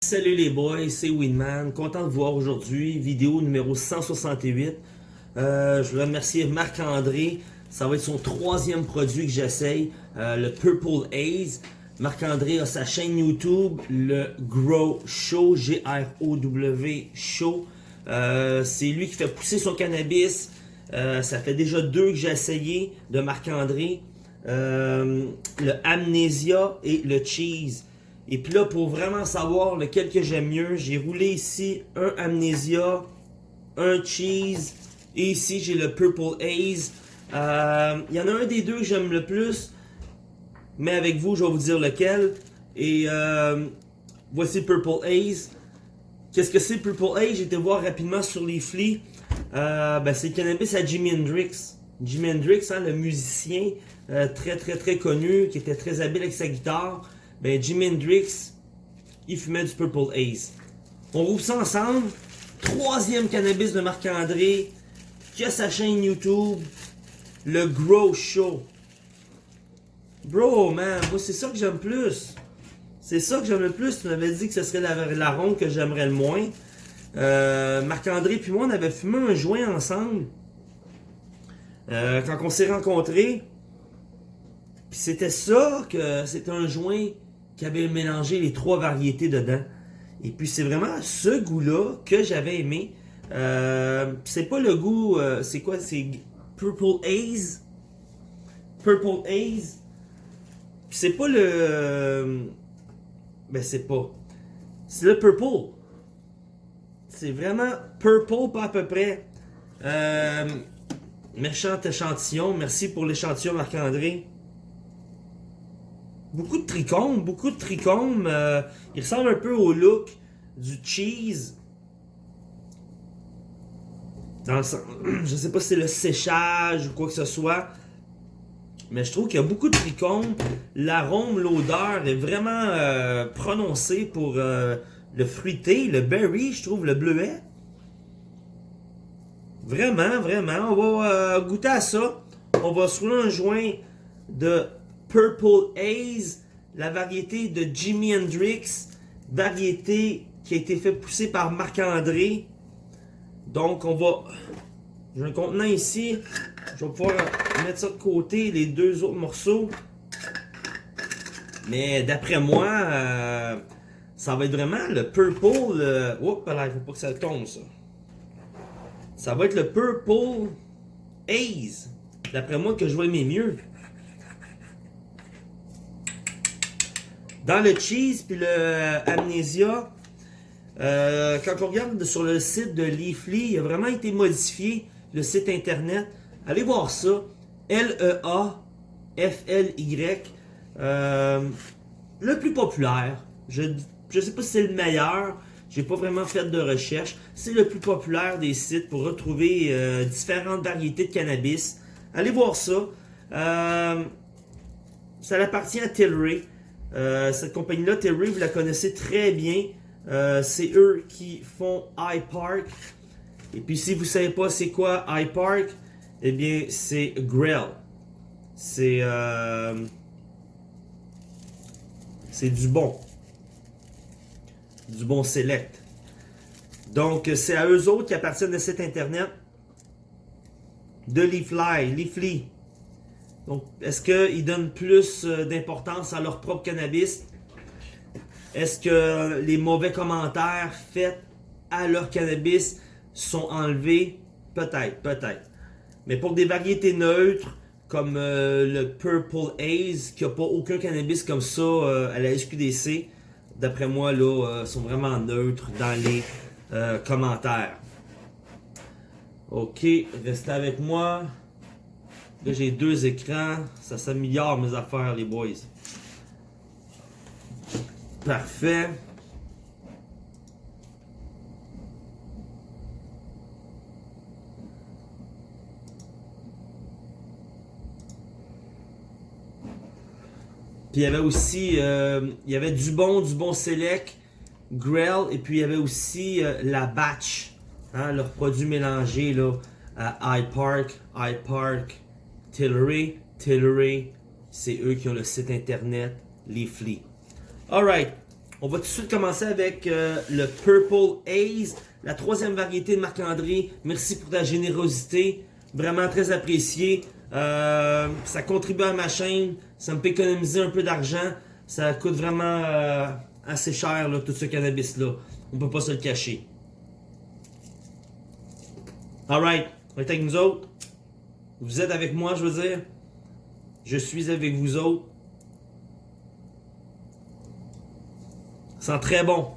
Salut les boys, c'est Winman, content de vous voir aujourd'hui, vidéo numéro 168. Euh, je voudrais remercier Marc-André, ça va être son troisième produit que j'essaye, euh, le Purple Haze. Marc-André a sa chaîne YouTube, le Grow Show, G-R-O-W Show. Euh, c'est lui qui fait pousser son cannabis. ça fait déjà deux que j'ai essayé de Marc-André. le Amnesia et le Cheese. Et puis là, pour vraiment savoir lequel que j'aime mieux, j'ai roulé ici un Amnesia, un Cheese, et ici j'ai le Purple Haze. Euh, il y en a un des deux que j'aime le plus, mais avec vous, je vais vous dire lequel. Et euh, voici Purple Haze. Qu'est-ce que c'est Purple Haze? J'ai été voir rapidement sur les flics. Euh, ben, c'est le cannabis à Jimi Hendrix. Jimi Hendrix, hein, le musicien très très très connu, qui était très habile avec sa guitare ben Jimi Hendrix, il fumait du Purple Haze. On rouvre ça ensemble. Troisième cannabis de Marc-André, qui a sa chaîne YouTube, le Grow Show. Bro, man, moi c'est ça que j'aime plus. C'est ça que j'aime le plus. Tu m'avais dit que ce serait la, ronde que j'aimerais le moins. Euh, Marc-André puis moi, on avait fumé un joint ensemble. Euh, quand on s'est rencontrés. Puis c'était ça que c'était un joint qui avait mélangé les trois variétés dedans. Et puis c'est vraiment ce goût-là que j'avais aimé. Euh, c'est pas le goût, c'est quoi? C'est Purple Haze? Purple Haze? C'est pas le... ben c'est pas. C'est le Purple. C'est vraiment Purple, pas à peu près. Euh, méchant échantillon. Merci pour l'échantillon, Marc-André. Beaucoup de trichomes, beaucoup de trichomes. Euh, il ressemble un peu au look du cheese. Dans le sens, je sais pas si c'est le séchage ou quoi que ce soit. Mais je trouve qu'il y a beaucoup de trichomes. L'arôme, l'odeur est vraiment euh, prononcée pour euh, le fruité, le berry, je trouve, le bleuet. Vraiment, vraiment. On va goûter à ça. On va se un joint de Purple Haze, la variété de Jimi Hendrix, variété qui a été fait pousser par Marc-André. Donc on va, j'ai un contenant ici, je vais pouvoir mettre ça de côté, les deux autres morceaux. Mais d'après moi, euh, ça va être vraiment le Purple, euh, oups, là, il faut pas que ça tombe ça. Ça va être le Purple Haze, d'après moi que je vais aimer mieux. Dans le cheese puis le amnesia, euh, quand on regarde sur le site de Leafly, il a vraiment été modifié, le site internet. Allez voir ça. L-E-A-F-L-Y. Euh, le plus populaire. Je ne sais pas si c'est le meilleur. J'ai pas vraiment fait de recherche. C'est le plus populaire des sites pour retrouver différentes variétés de cannabis. Allez voir ça. ça appartient à Tilray. Euh, cette compagnie-là, Terry, vous la connaissez très bien. Euh, c'est eux qui font iPark. Et puis si vous ne savez pas c'est quoi iPark, eh bien c'est Grell. C'est euh, c'est du bon. Du bon select. Donc c'est à eux autres qui appartiennent de cet internet de Leafly, Leafly. Donc, est-ce qu'ils donnent plus euh, d'importance à leur propre cannabis? Est-ce que les mauvais commentaires faits à leur cannabis sont enlevés? Peut-être, peut-être. Mais pour des variétés neutres, comme euh, le Purple Haze, qui n'a pas aucun cannabis comme ça euh, à la SQDC, d'après moi, là, sont vraiment neutres dans les commentaires. Ok, restez avec moi. Là, j'ai deux écrans. Ça s'améliore mes affaires, les boys. Parfait. Il y avait aussi, euh, il y avait du bon, du bon Select, Grell, et puis il y avait aussi euh, la Batch, hein, leurs produits mélangés là, à Hyde Park, Tillery, Tillery, c'est eux qui ont le site internet Leafly. Alright, on va tout de suite commencer avec euh, le Purple Haze, la troisième variété de Marc-André. Merci pour ta générosité, vraiment très apprécié. Euh, ça contribue à ma chaîne, ça me fait économiser un peu d'argent. Ça coûte vraiment euh, assez cher, tout ce cannabis-là. On peut pas se le cacher. Alright, on est avec nous autres. Vous êtes avec moi, je veux dire. Je suis avec vous autres. Sent très bon.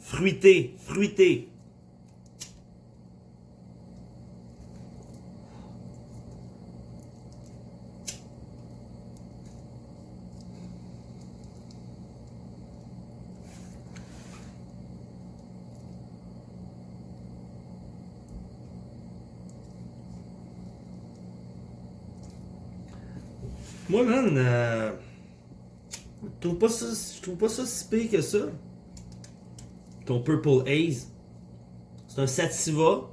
Fruité, fruité. Moi, man, euh, je trouve pas ça, pas ça si pire que ça. Ton Purple Haze. C'est un Sativa.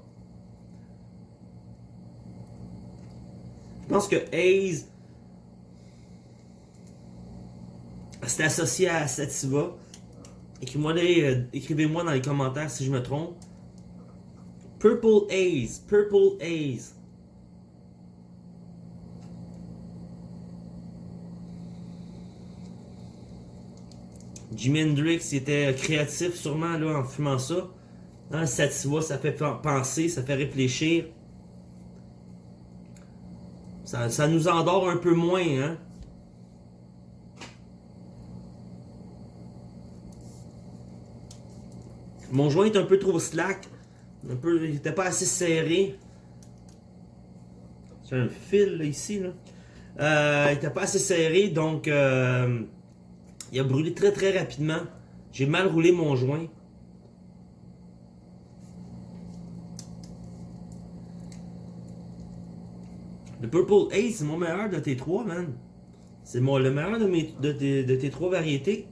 Je pense que Haze c'est associé à Sativa. Euh, écrivez-moi dans les commentaires si je me trompe. Purple Haze. Purple Haze. Jimi Hendrix était créatif sûrement là, en fumant ça. Hein, Sativa, ça fait penser, ça fait réfléchir. Ça, nous endort un peu moins, hein? Mon joint est un peu trop slack. Un peu, il n'était pas assez serré. C'est un fil ici. Là. Euh, il n'était pas assez serré, donc euh, il a brûlé très très rapidement. J'ai mal roulé mon joint. Le Purple Ace, c'est mon meilleur de tes trois, man. C'est le meilleur de, mes, de, de tes trois variétés.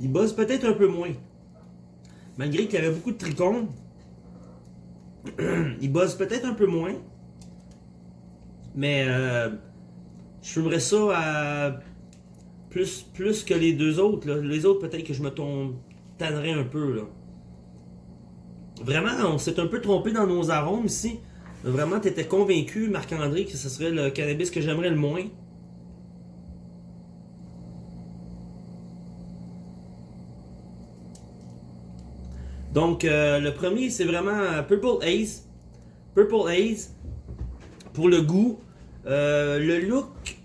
Il bosse peut-être un peu moins. Malgré qu'il y avait beaucoup de trichomes, il bosse peut-être un peu moins. Mais euh, je fumerais ça à plus, plus que les deux autres. Les autres, peut-être que je me tannerais un peu. Vraiment, on s'est un peu trompé dans nos arômes ici. Vraiment, tu étais convaincu, Marc-André, que ce serait le cannabis que j'aimerais le moins. Donc, euh, le premier, c'est vraiment Purple Haze. Purple Haze, pour le goût, euh, le look,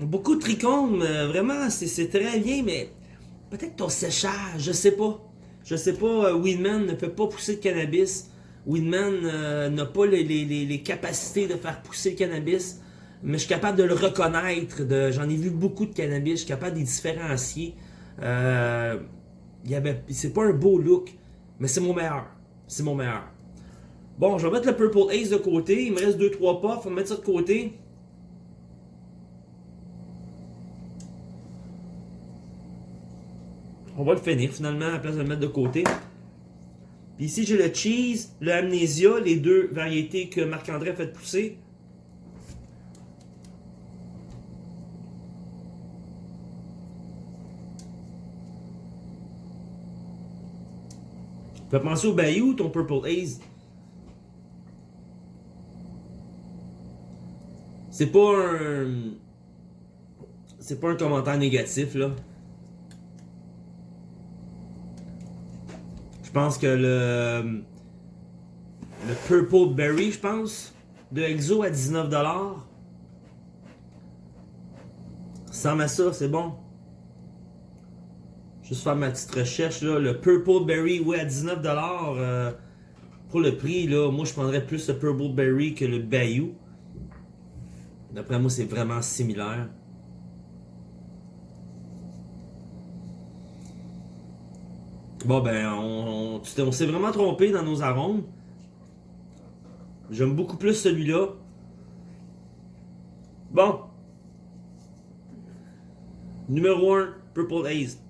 beaucoup de trichomes, euh, vraiment, c'est très bien, mais peut-être ton séchage, je sais pas. Je sais pas, Winman ne peut pas pousser le cannabis. Winman n'a pas les, capacités de faire pousser le cannabis. Mais je suis capable de le reconnaître. J'en ai vu beaucoup de cannabis, je suis capable de les différencier. Euh, c'est pas un beau look. Mais c'est mon meilleur. C'est mon meilleur. Bon, je vais mettre le Purple Ace de côté. Il me reste 2-3 pas. Faut mettre ça de côté. On va le finir finalement à la place de le mettre de côté. Puis ici, j'ai le cheese, le amnesia, les deux variétés que Marc-André a fait pousser. Tu penser au Bayou, ton Purple Haze. C'est pas un... C'est pas un commentaire négatif, là. Je pense que le... Le Purple Berry, je pense, de Exo à 19$. Sans à ça, c'est bon. Juste faire ma petite recherche là. Le Purple Berry, ouais, à 19$. Euh, pour le prix, là, moi je prendrais plus le Purple Berry que le Bayou. D'après moi, c'est vraiment similaire. Bon, ben, on, s'est vraiment trompé dans nos arômes. J'aime beaucoup plus celui-là. Bon. Numéro 1, Purple Haze.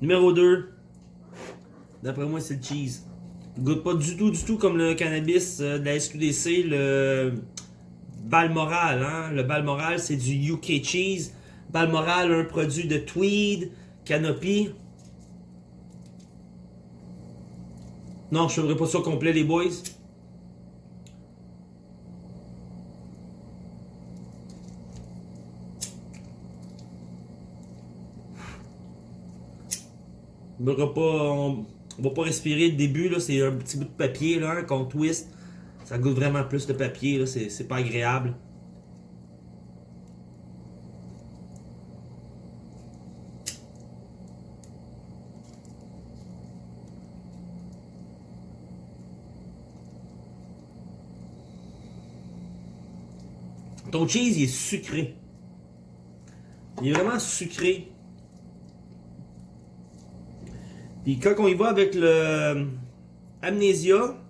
Numéro 2. D'après moi, c'est le cheese. Il goûte pas du tout, du tout comme le cannabis euh, de la SQDC, le Balmoral. Hein? Le Balmoral, c'est du UK cheese. Balmoral, un produit de Tweed, Canopy. Non, je ne ferai pas ça complet, les boys. On pas, va pas respirer le début, c'est un petit bout de papier hein, qu'on twist. Ça goûte vraiment plus de papier, c'est pas agréable. Ton cheese, est sucré. Il est vraiment sucré. Puis quand on y va avec le Amnesia,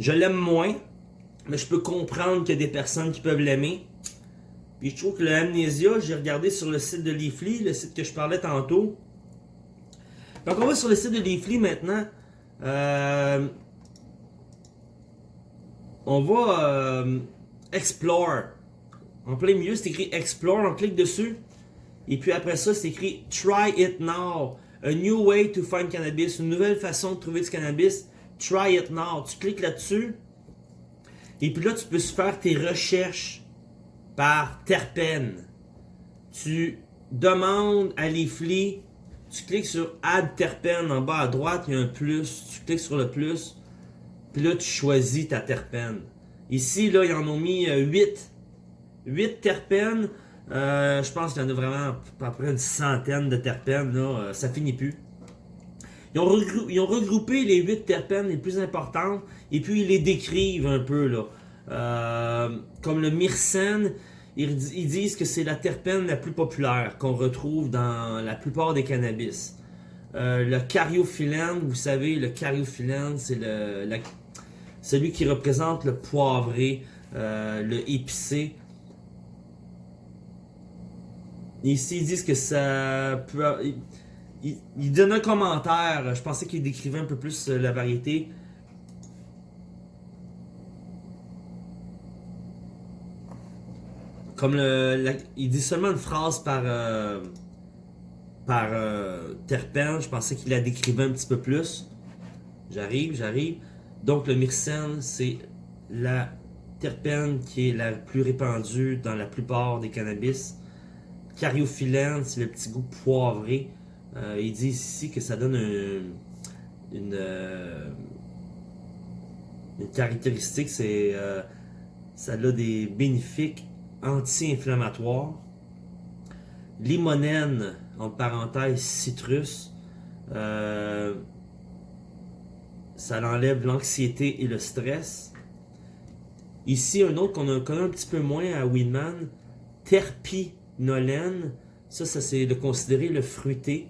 je l'aime moins, mais je peux comprendre qu'il y a des personnes qui peuvent l'aimer. Puis je trouve que le j'ai regardé sur le site de Leafly, le site que je parlais tantôt. Quand on va sur le site de Leafly maintenant, euh, on va euh, Explore. En plein milieu, c'est écrit Explore, on clique dessus. Et puis après ça, c'est écrit Try it now. A new way to find cannabis. Une nouvelle façon de trouver du cannabis. Try it now. Tu cliques là-dessus. Et puis là, tu peux faire tes recherches par terpène. Tu demandes à Leafly. Tu cliques sur Add terpène en bas à droite, il y a un plus. Tu cliques sur le plus. Puis là, tu choisis ta terpène. Ici, là, ils en ont mis 8. Euh, 8 terpènes. Euh, je pense qu'il y en a vraiment à peu près une centaine de terpènes. Là, euh, ça finit plus. Ils ont, regroupé, les 8 terpènes les plus importantes et puis ils les décrivent un peu. là. comme le myrcène, ils, disent que c'est la terpène la plus populaire qu'on retrouve dans la plupart des cannabis. le cariophyllène, vous savez, le cariophyllène, c'est le, celui qui représente le poivré, euh, le épicé. Ici, ils disent que ça peut... Il, donne un commentaire, je pensais qu'il décrivait un peu plus euh, la variété. Comme il dit seulement une phrase par euh, par terpène, je pensais qu'il la décrivait un petit peu plus. J'arrive, j'arrive. Donc le myrcène, c'est la terpène qui est la plus répandue dans la plupart des cannabis. Cariophyllène, c'est le petit goût poivré. Euh, il dit ici que ça donne une, euh, une, caractéristique, c'est euh, ça a des bénéfiques anti-inflammatoires. Limonène, en parenthèse citrus, ça enlève l'anxiété et le stress. Ici, un autre qu'on connaît un petit peu moins à Winman, terpinolène. Ça, ça c'est de considérer le fruité.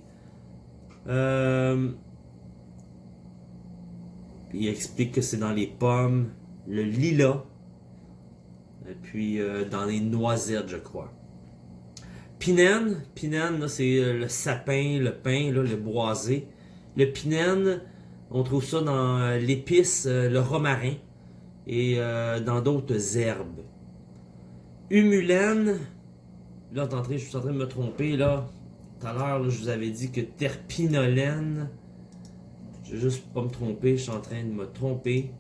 Euh, il explique que c'est dans les pommes, le lilas, et puis euh, dans les noisettes, je crois. Pinène, pinène, c'est euh, le sapin, le pain, le boisé. Le pinène, on trouve ça dans l'épice, le romarin et dans d'autres herbes. Humulène, là, je suis en train de me tromper, là. À l'heure, je vous avais dit que terpinolène. Je vais juste pas me tromper, je suis en train de me tromper.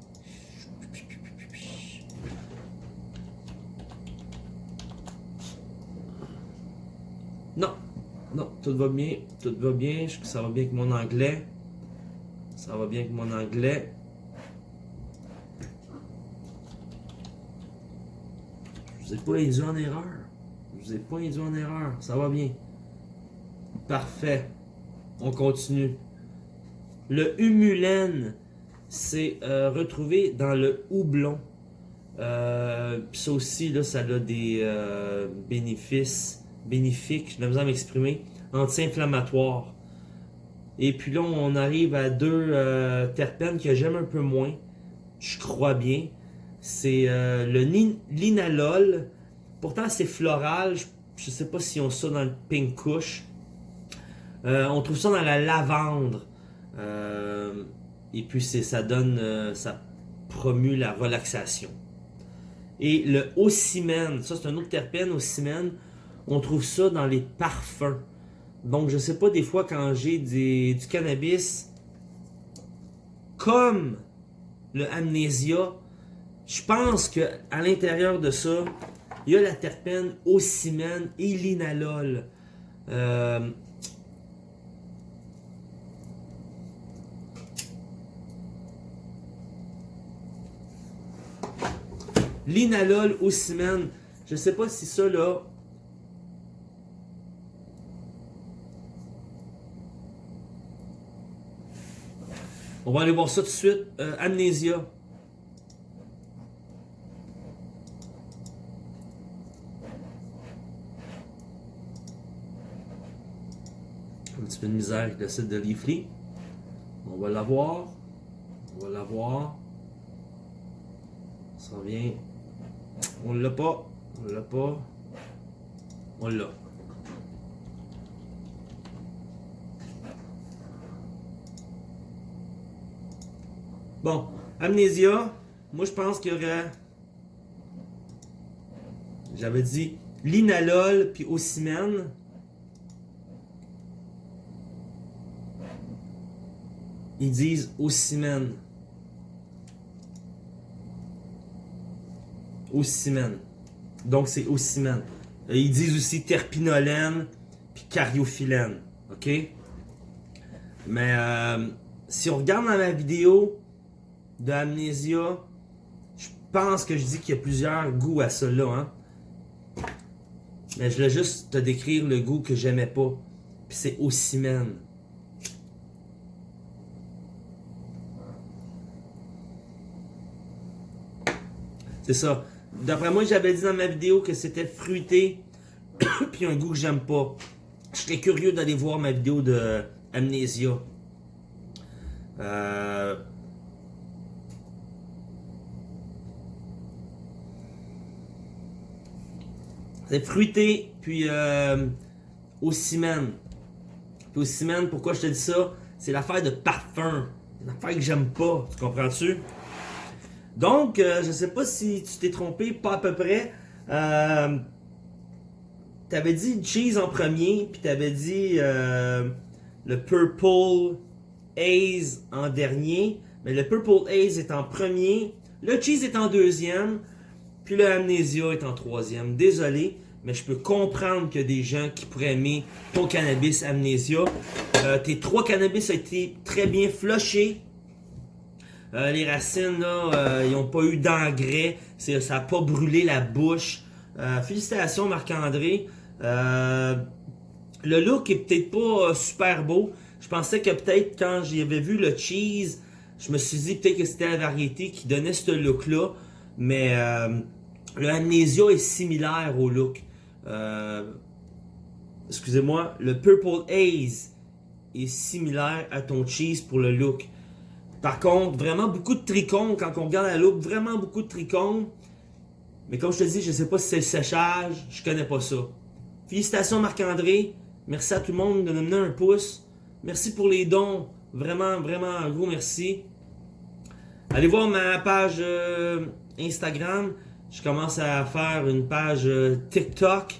Non, non, tout va bien, tout va bien, ça va bien avec mon anglais. Ça va bien avec mon anglais. Je vous ai pas induit en erreur. Je vous ai pas induit en erreur. Ça va bien. Parfait. On continue. Le humulène, c'est euh, retrouvé dans le houblon. Euh, ça aussi, là, ça a des euh, bénéfices bénéfiques, je vais m'exprimer, anti-inflammatoires. Et puis là, on arrive à deux terpènes que j'aime un peu moins. Je crois bien. C'est le linalol. Pourtant, c'est floral. Je, ne sais pas si on ça dans le pink kush. Euh, on trouve ça dans la lavande. et puis ça donne, ça promue la relaxation. Et le ocimène, ça c'est un autre terpène, ocimène, on trouve ça dans les parfums. Donc je sais pas, des fois quand j'ai du cannabis, comme le amnésia, je pense que à l'intérieur de ça, il y a la terpène ocimène et l'inalol. Euh, L'inalol ocimène, je sais pas si ça là, On va aller voir ça tout de suite. Euh, amnésia. Un petit peu de misère avec le site de Leafly. On va l'avoir. On va l'avoir. Ça vient. On l'a pas. On l'a pas. On l'a. Bon, Amnésia, moi je pense qu'il y aurait... J'avais dit linalol puis ocimène. Ils disent ocimène. Ocimène. Donc c'est ocimène. Ils disent aussi terpinolène puis cariophyllène. OK? Mais euh, si on regarde dans la vidéo, de Amnesia, je pense que je dis qu'il y a plusieurs goûts à cela. Hein? Mais je voulais juste te décrire le goût que j'aimais pas. Puis c'est Ocimène. C'est ça. D'après moi, j'avais dit dans ma vidéo que c'était fruité. puis un goût que j'aime pas. Je serais curieux d'aller voir ma vidéo de Amnesia. Euh, C'est fruité, puis euh, au ciment. Puis au ciment, pourquoi je te dis ça? C'est l'affaire de parfum. Une affaire que j'aime pas, tu comprends-tu? Donc, euh, je sais pas si tu t'es trompé, pas à peu près. Euh, t'avais dit cheese en premier, puis t'avais dit euh, le purple haze en dernier. Mais le purple haze est en premier, le cheese est en deuxième, puis le Amnesia est en troisième. Désolé, mais je peux comprendre a des gens qui pourraient aimer ton cannabis Amnesia. Euh, tes trois cannabis ont été très bien flushés. Euh, les racines, là, euh, ils n'ont pas eu d'engrais. Ça n'a pas brûlé la bouche. félicitations, Marc-André. le look est peut-être pas super beau. Je pensais que peut-être quand j'avais vu le cheese, je me suis dit peut-être que c'était la variété qui donnait ce look-là. Mais le Amnesia est similaire au look. Euh, excusez-moi, le Purple Haze est similaire à ton cheese pour le look. Par contre, vraiment beaucoup de trichomes, quand on regarde la look, vraiment beaucoup de trichomes. Mais comme je te dis, je ne sais pas si c'est le séchage, je connais pas ça. Félicitations Marc-André, merci à tout le monde de nous donner un pouce. Merci pour les dons, vraiment, vraiment un gros merci. Allez voir ma page euh, Instagram, je commence à faire une page euh, TikTok.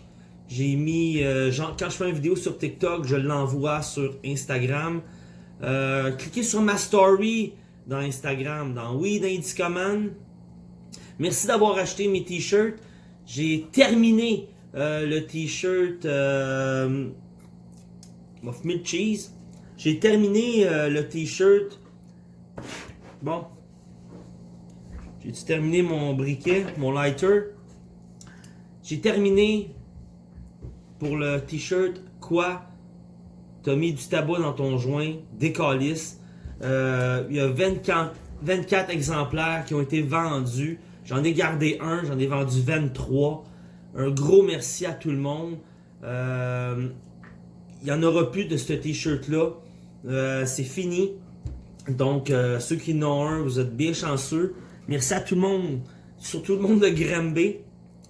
J'ai mis, euh, quand je fais une vidéo sur TikTok, je l'envoie sur Instagram. Euh, cliquez sur ma story dans Instagram, dans Weed Indicaman. Merci d'avoir acheté mes t-shirts. J'ai terminé le t-shirt euh, Milk Cheese. J'ai terminé le t-shirt. Bon, j'ai terminé mon briquet, mon lighter? J'ai terminé pour le t-shirt quoi T'as mis du tabac dans ton joint, des euh, il y a 24, 24 exemplaires qui ont été vendus. J'en ai gardé un, j'en ai vendu 23. Un gros merci à tout le monde. Euh, il n'y en aura plus de ce t-shirt-là. Euh, c'est fini. Donc, ceux qui en ont un, vous êtes bien chanceux. Merci à tout le monde, surtout le monde de Granby.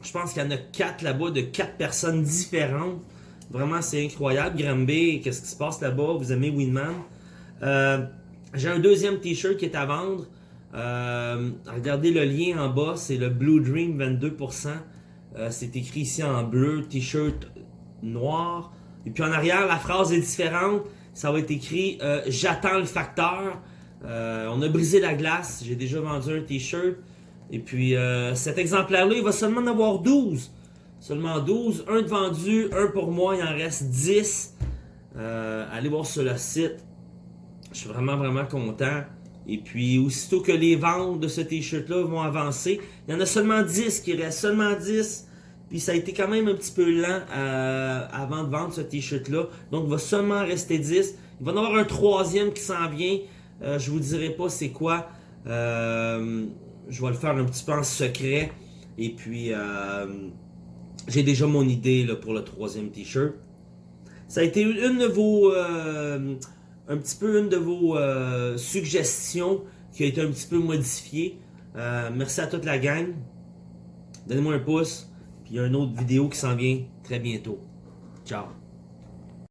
Je pense qu'il y en a quatre là-bas, de quatre personnes différentes. Vraiment, c'est incroyable. Granby, qu'est-ce qui se passe là-bas? Vous aimez Winman? Euh, j'ai un deuxième t-shirt qui est à vendre. Euh, regardez le lien en bas, c'est le Blue Dream 22%. Euh, c'est écrit ici en bleu, t-shirt noir. Et puis en arrière, la phrase est différente. Ça va être écrit J'attends le facteur. on a brisé la glace. J'ai déjà vendu un t-shirt. Et puis cet exemplaire-là, il va seulement en avoir 12. Seulement 12. Un de vendu, un pour moi, il en reste 10. allez voir sur le site. Je suis vraiment, vraiment content. Et puis, aussitôt que les ventes de ce t-shirt-là vont avancer, il y en a seulement 10 qui restent, seulement 10. Puis ça a été quand même un petit peu lent euh, avant de vendre ce t-shirt-là. Donc, il va seulement rester 10. Il va y en avoir un troisième qui s'en vient. Euh, je vous dirai pas c'est quoi. Euh, je vais le faire un petit peu en secret. Et puis, j'ai déjà mon idée pour le troisième t-shirt. Ça a été une de vos un petit peu une de vos euh, suggestions qui a été un petit peu modifiée. Euh, merci à toute la gang. Donnez-moi un pouce. Puis il y a une autre vidéo qui s'en vient très bientôt. Ciao.